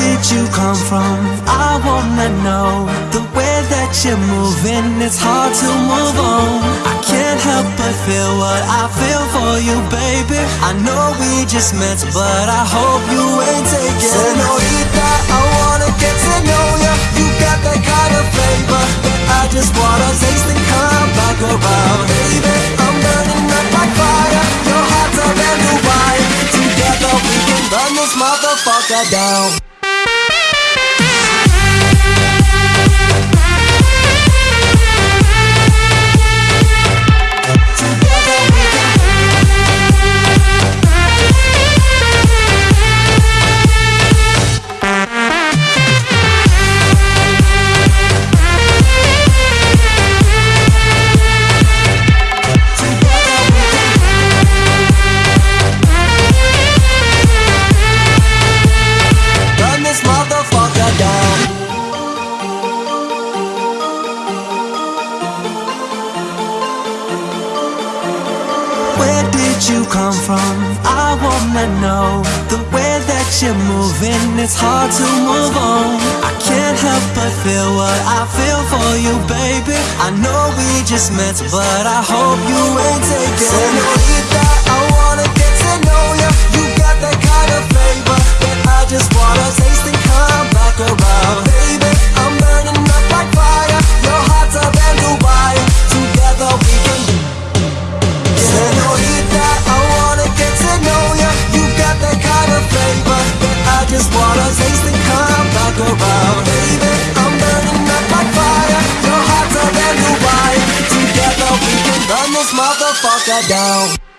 did you come from? I wanna know The way that you're moving, it's hard to move on. I can't help but feel what I feel for you, baby. I know we just met, but I hope you ain't taking Senorita, I wanna get to know ya. You got that kind of flavor. That I just wanna taste and come back around. Baby, I'm burning up like fire. Your heart's a brand new Together we can burn this motherfucker down Where did you come from? I wanna know. The way that you're moving, it's hard to move on. I can't help but feel what I feel for you, baby. I know we just met, but I hope you ain't taking motherfucker down